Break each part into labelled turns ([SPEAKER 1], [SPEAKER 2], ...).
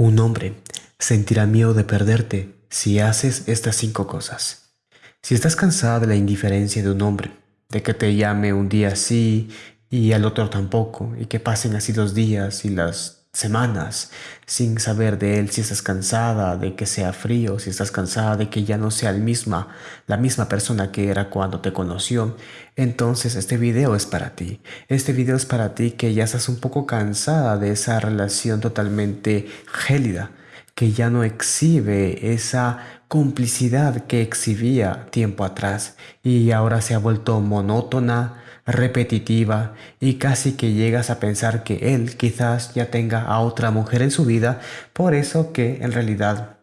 [SPEAKER 1] Un hombre sentirá miedo de perderte si haces estas cinco cosas. Si estás cansada de la indiferencia de un hombre, de que te llame un día sí y al otro tampoco, y que pasen así los días y las semanas sin saber de él si estás cansada de que sea frío, si estás cansada de que ya no sea el misma, la misma persona que era cuando te conoció, entonces este video es para ti. Este video es para ti que ya estás un poco cansada de esa relación totalmente gélida, que ya no exhibe esa complicidad que exhibía tiempo atrás y ahora se ha vuelto monótona, repetitiva y casi que llegas a pensar que él quizás ya tenga a otra mujer en su vida, por eso que en realidad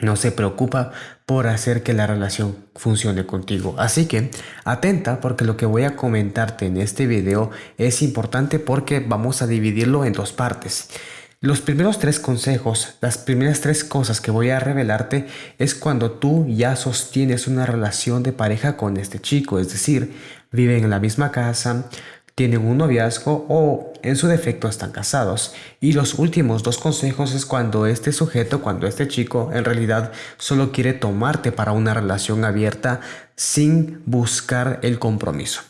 [SPEAKER 1] no se preocupa por hacer que la relación funcione contigo. Así que atenta porque lo que voy a comentarte en este video es importante porque vamos a dividirlo en dos partes. Los primeros tres consejos, las primeras tres cosas que voy a revelarte es cuando tú ya sostienes una relación de pareja con este chico, es decir, viven en la misma casa, tienen un noviazgo o en su defecto están casados. Y los últimos dos consejos es cuando este sujeto, cuando este chico en realidad solo quiere tomarte para una relación abierta sin buscar el compromiso.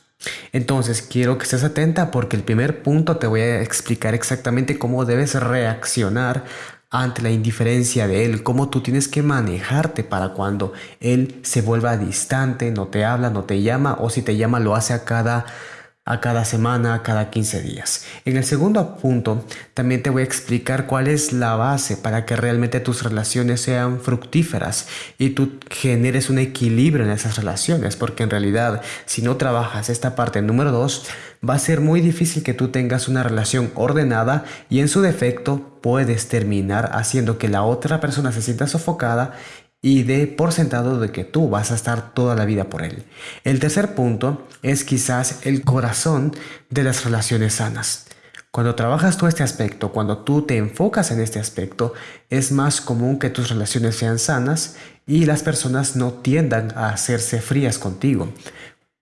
[SPEAKER 1] Entonces quiero que estés atenta porque el primer punto te voy a explicar exactamente cómo debes reaccionar ante la indiferencia de él, cómo tú tienes que manejarte para cuando él se vuelva distante, no te habla, no te llama o si te llama lo hace a cada a cada semana, a cada 15 días. En el segundo punto, también te voy a explicar cuál es la base para que realmente tus relaciones sean fructíferas y tú generes un equilibrio en esas relaciones, porque en realidad si no trabajas esta parte número 2, va a ser muy difícil que tú tengas una relación ordenada y en su defecto puedes terminar haciendo que la otra persona se sienta sofocada y de por sentado de que tú vas a estar toda la vida por él. El tercer punto es quizás el corazón de las relaciones sanas. Cuando trabajas todo este aspecto, cuando tú te enfocas en este aspecto, es más común que tus relaciones sean sanas y las personas no tiendan a hacerse frías contigo.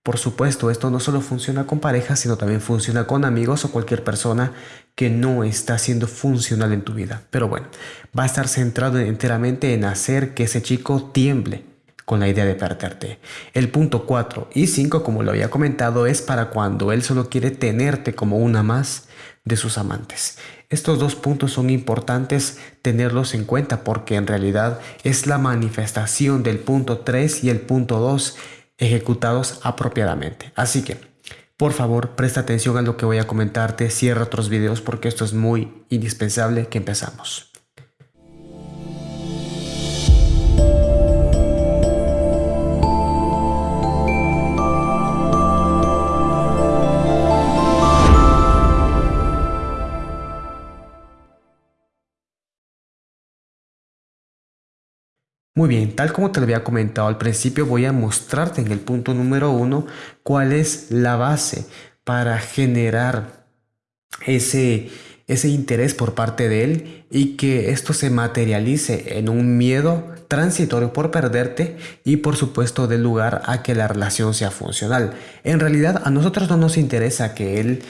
[SPEAKER 1] Por supuesto, esto no solo funciona con parejas, sino también funciona con amigos o cualquier persona que no está siendo funcional en tu vida. Pero bueno, va a estar centrado enteramente en hacer que ese chico tiemble con la idea de perderte. El punto 4 y 5, como lo había comentado, es para cuando él solo quiere tenerte como una más de sus amantes. Estos dos puntos son importantes tenerlos en cuenta porque en realidad es la manifestación del punto 3 y el punto 2 ejecutados apropiadamente. Así que, por favor, presta atención a lo que voy a comentarte, cierra otros videos porque esto es muy indispensable que empezamos. Muy bien, tal como te lo había comentado al principio, voy a mostrarte en el punto número uno cuál es la base para generar ese, ese interés por parte de él y que esto se materialice en un miedo transitorio por perderte y por supuesto del lugar a que la relación sea funcional. En realidad a nosotros no nos interesa que él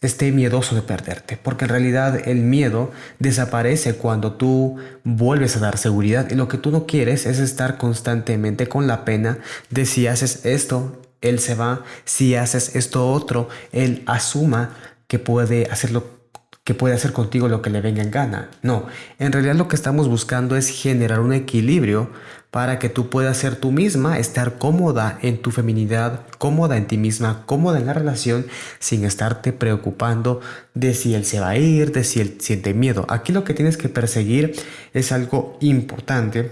[SPEAKER 1] esté miedoso de perderte, porque en realidad el miedo desaparece cuando tú vuelves a dar seguridad y lo que tú no quieres es estar constantemente con la pena de si haces esto, él se va, si haces esto otro, él asuma que puede hacerlo que puede hacer contigo lo que le venga en gana. No, en realidad lo que estamos buscando es generar un equilibrio para que tú puedas ser tú misma, estar cómoda en tu feminidad, cómoda en ti misma, cómoda en la relación, sin estarte preocupando de si él se va a ir, de si él siente miedo. Aquí lo que tienes que perseguir es algo importante,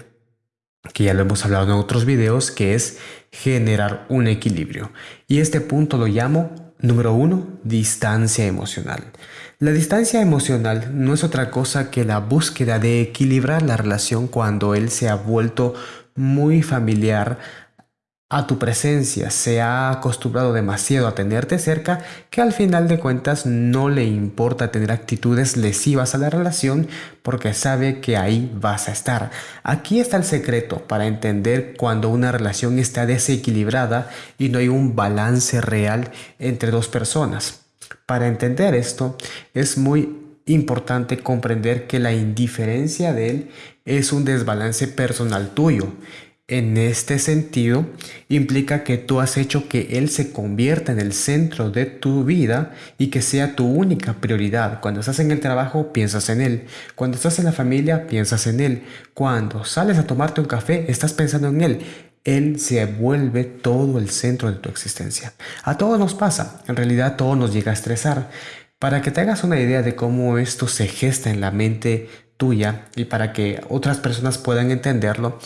[SPEAKER 1] que ya lo hemos hablado en otros videos, que es generar un equilibrio. Y este punto lo llamo, número uno, distancia emocional. La distancia emocional no es otra cosa que la búsqueda de equilibrar la relación cuando él se ha vuelto muy familiar a tu presencia, se ha acostumbrado demasiado a tenerte cerca que al final de cuentas no le importa tener actitudes lesivas a la relación porque sabe que ahí vas a estar. Aquí está el secreto para entender cuando una relación está desequilibrada y no hay un balance real entre dos personas. Para entender esto es muy importante comprender que la indiferencia de él es un desbalance personal tuyo. En este sentido, implica que tú has hecho que Él se convierta en el centro de tu vida y que sea tu única prioridad. Cuando estás en el trabajo, piensas en Él. Cuando estás en la familia, piensas en Él. Cuando sales a tomarte un café, estás pensando en Él. Él se vuelve todo el centro de tu existencia. A todos nos pasa, en realidad todo nos llega a estresar. Para que te hagas una idea de cómo esto se gesta en la mente tuya y para que otras personas puedan entenderlo,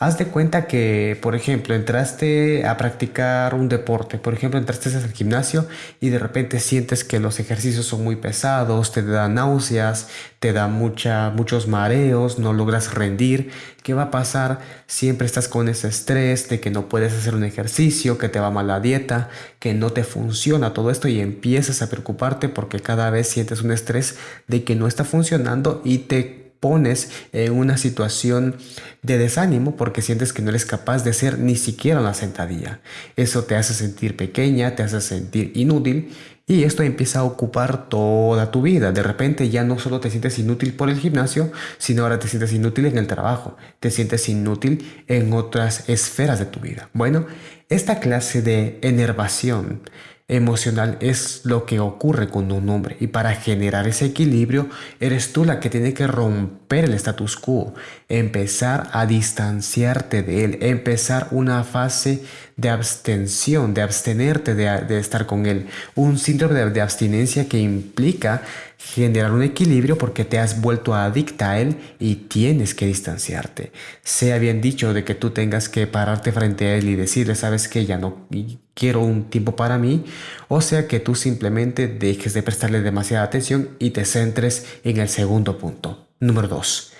[SPEAKER 1] Haz de cuenta que, por ejemplo, entraste a practicar un deporte, por ejemplo, entraste al gimnasio y de repente sientes que los ejercicios son muy pesados, te dan náuseas, te da mucha, muchos mareos, no logras rendir. ¿Qué va a pasar? Siempre estás con ese estrés de que no puedes hacer un ejercicio, que te va mal la dieta, que no te funciona todo esto y empiezas a preocuparte porque cada vez sientes un estrés de que no está funcionando y te pones en una situación de desánimo porque sientes que no eres capaz de hacer ni siquiera una sentadilla. Eso te hace sentir pequeña, te hace sentir inútil y esto empieza a ocupar toda tu vida. De repente ya no solo te sientes inútil por el gimnasio, sino ahora te sientes inútil en el trabajo, te sientes inútil en otras esferas de tu vida. Bueno, esta clase de enervación emocional es lo que ocurre con un hombre. Y para generar ese equilibrio eres tú la que tiene que romper el status quo, empezar a distanciarte de él, empezar una fase de abstención, de abstenerte de, estar con él, un síndrome de abstinencia que implica generar un equilibrio porque te has vuelto adicta a él y tienes que distanciarte. Sea bien dicho de que tú tengas que pararte frente a él y decirle, sabes que ya no quiero un tiempo para mí, o sea que tú simplemente dejes de prestarle demasiada atención y te centres en el segundo punto. Número 2.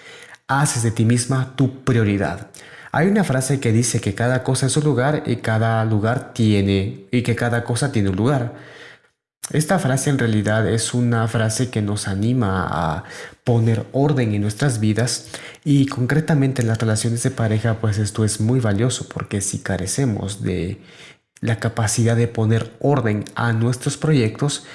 [SPEAKER 1] Haces de ti misma tu prioridad. Hay una frase que dice que cada cosa es su lugar y cada lugar tiene y que cada cosa tiene un lugar. Esta frase en realidad es una frase que nos anima a poner orden en nuestras vidas y concretamente en las relaciones de pareja pues esto es muy valioso porque si carecemos de la capacidad de poner orden a nuestros proyectos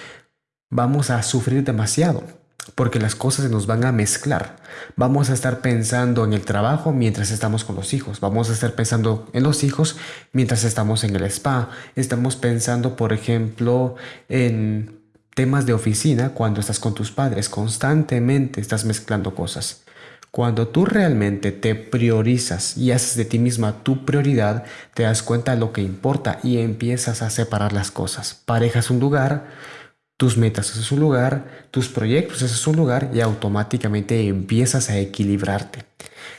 [SPEAKER 1] vamos a sufrir demasiado porque las cosas se nos van a mezclar. Vamos a estar pensando en el trabajo mientras estamos con los hijos. Vamos a estar pensando en los hijos mientras estamos en el spa. Estamos pensando, por ejemplo, en temas de oficina cuando estás con tus padres. Constantemente estás mezclando cosas. Cuando tú realmente te priorizas y haces de ti misma tu prioridad, te das cuenta de lo que importa y empiezas a separar las cosas. Parejas un lugar, tus metas es su lugar, tus proyectos es su lugar y automáticamente empiezas a equilibrarte.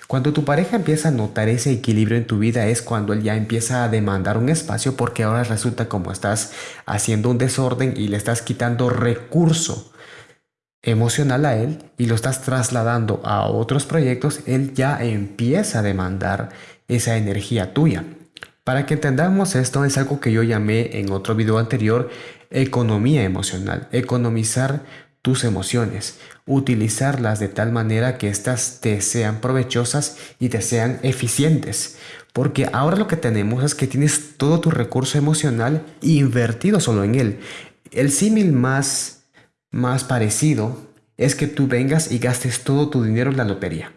[SPEAKER 1] Cuando tu pareja empieza a notar ese equilibrio en tu vida es cuando él ya empieza a demandar un espacio porque ahora resulta como estás haciendo un desorden y le estás quitando recurso emocional a él y lo estás trasladando a otros proyectos, él ya empieza a demandar esa energía tuya. Para que entendamos esto es algo que yo llamé en otro video anterior economía emocional, economizar tus emociones, utilizarlas de tal manera que éstas te sean provechosas y te sean eficientes. Porque ahora lo que tenemos es que tienes todo tu recurso emocional invertido solo en él. El símil más, más parecido es que tú vengas y gastes todo tu dinero en la lotería.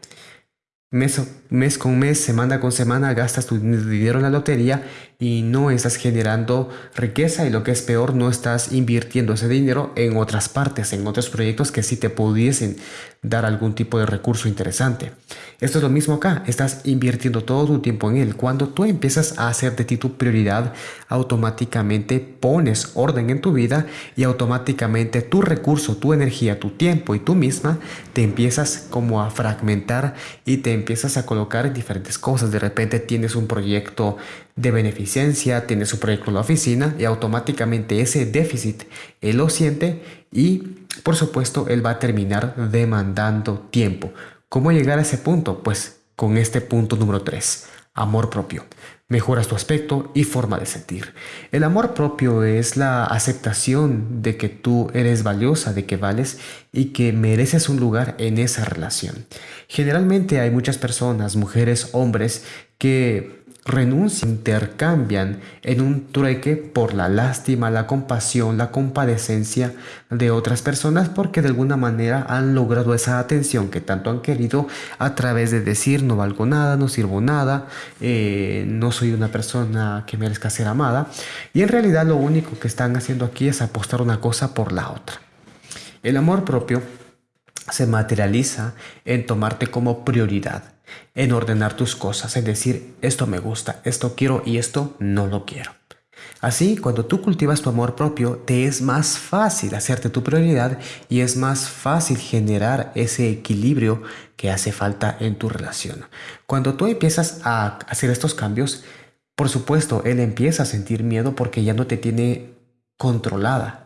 [SPEAKER 1] Mes, mes con mes, semana con semana, gastas tu dinero en la lotería y no estás generando riqueza y lo que es peor, no estás invirtiendo ese dinero en otras partes, en otros proyectos que sí te pudiesen dar algún tipo de recurso interesante. Esto es lo mismo acá, estás invirtiendo todo tu tiempo en él. Cuando tú empiezas a hacer de ti tu prioridad, automáticamente pones orden en tu vida y automáticamente tu recurso, tu energía, tu tiempo y tú misma te empiezas como a fragmentar y te empiezas a colocar en diferentes cosas. De repente tienes un proyecto de beneficencia, tienes un proyecto en la oficina y automáticamente ese déficit él lo siente y por supuesto él va a terminar demandando tiempo. ¿Cómo llegar a ese punto? Pues con este punto número 3, amor propio. Mejoras tu aspecto y forma de sentir. El amor propio es la aceptación de que tú eres valiosa, de que vales y que mereces un lugar en esa relación. Generalmente hay muchas personas, mujeres, hombres, que renuncian, intercambian en un trueque por la lástima, la compasión, la compadecencia de otras personas porque de alguna manera han logrado esa atención que tanto han querido a través de decir no valgo nada, no sirvo nada, eh, no soy una persona que merezca ser amada y en realidad lo único que están haciendo aquí es apostar una cosa por la otra. El amor propio se materializa en tomarte como prioridad en ordenar tus cosas, en decir, esto me gusta, esto quiero y esto no lo quiero. Así, cuando tú cultivas tu amor propio, te es más fácil hacerte tu prioridad y es más fácil generar ese equilibrio que hace falta en tu relación. Cuando tú empiezas a hacer estos cambios, por supuesto, él empieza a sentir miedo porque ya no te tiene controlada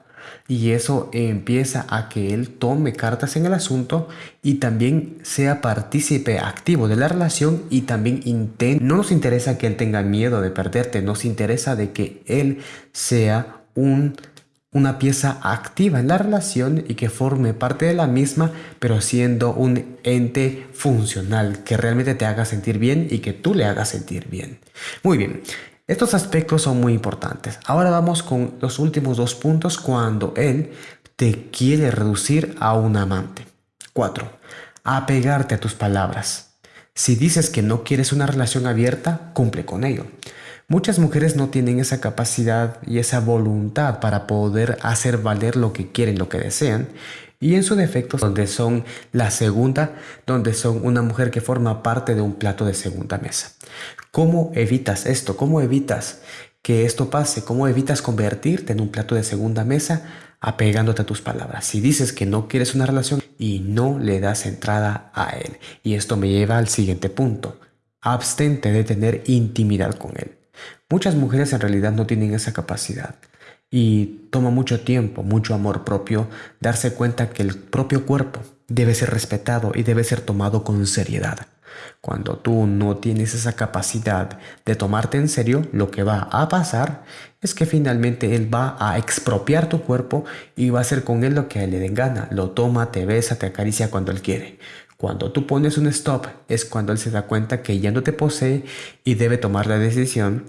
[SPEAKER 1] y eso empieza a que él tome cartas en el asunto y también sea partícipe activo de la relación y también intente. No nos interesa que él tenga miedo de perderte, nos interesa de que él sea un, una pieza activa en la relación y que forme parte de la misma, pero siendo un ente funcional que realmente te haga sentir bien y que tú le hagas sentir bien. Muy bien. Estos aspectos son muy importantes. Ahora vamos con los últimos dos puntos cuando él te quiere reducir a un amante. 4. Apegarte a tus palabras. Si dices que no quieres una relación abierta, cumple con ello. Muchas mujeres no tienen esa capacidad y esa voluntad para poder hacer valer lo que quieren, lo que desean, y en su defecto donde son la segunda, donde son una mujer que forma parte de un plato de segunda mesa. ¿Cómo evitas esto? ¿Cómo evitas que esto pase? ¿Cómo evitas convertirte en un plato de segunda mesa apegándote a tus palabras? Si dices que no quieres una relación y no le das entrada a él. Y esto me lleva al siguiente punto. Abstente de tener intimidad con él. Muchas mujeres en realidad no tienen esa capacidad y toma mucho tiempo, mucho amor propio, darse cuenta que el propio cuerpo debe ser respetado y debe ser tomado con seriedad. Cuando tú no tienes esa capacidad de tomarte en serio, lo que va a pasar es que finalmente él va a expropiar tu cuerpo y va a hacer con él lo que a él le den gana. Lo toma, te besa, te acaricia cuando él quiere. Cuando tú pones un stop es cuando él se da cuenta que ya no te posee y debe tomar la decisión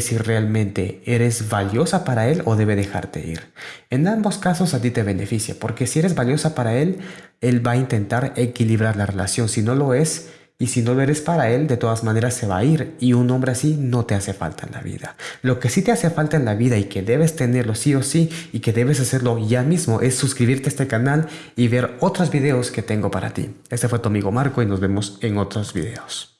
[SPEAKER 1] si realmente eres valiosa para él o debe dejarte ir. En ambos casos a ti te beneficia, porque si eres valiosa para él, él va a intentar equilibrar la relación. Si no lo es, y si no lo eres para él, de todas maneras se va a ir. Y un hombre así no te hace falta en la vida. Lo que sí te hace falta en la vida y que debes tenerlo sí o sí y que debes hacerlo ya mismo es suscribirte a este canal y ver otros videos que tengo para ti. Este fue tu amigo Marco y nos vemos en otros videos.